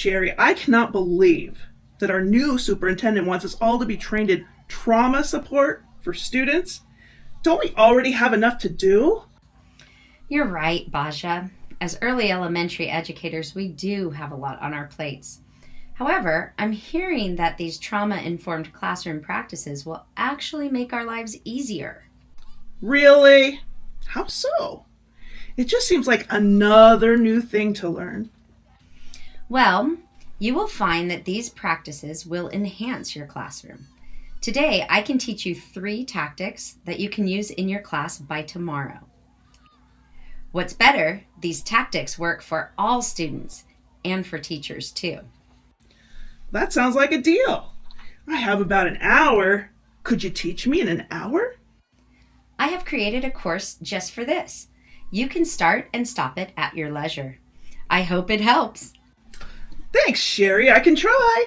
Sherry, I cannot believe that our new superintendent wants us all to be trained in trauma support for students. Don't we already have enough to do? You're right, Baja. As early elementary educators, we do have a lot on our plates. However, I'm hearing that these trauma informed classroom practices will actually make our lives easier. Really? How so? It just seems like another new thing to learn. Well, you will find that these practices will enhance your classroom. Today, I can teach you three tactics that you can use in your class by tomorrow. What's better, these tactics work for all students and for teachers too. That sounds like a deal. I have about an hour. Could you teach me in an hour? I have created a course just for this. You can start and stop it at your leisure. I hope it helps. Thanks, Sherry. I can try.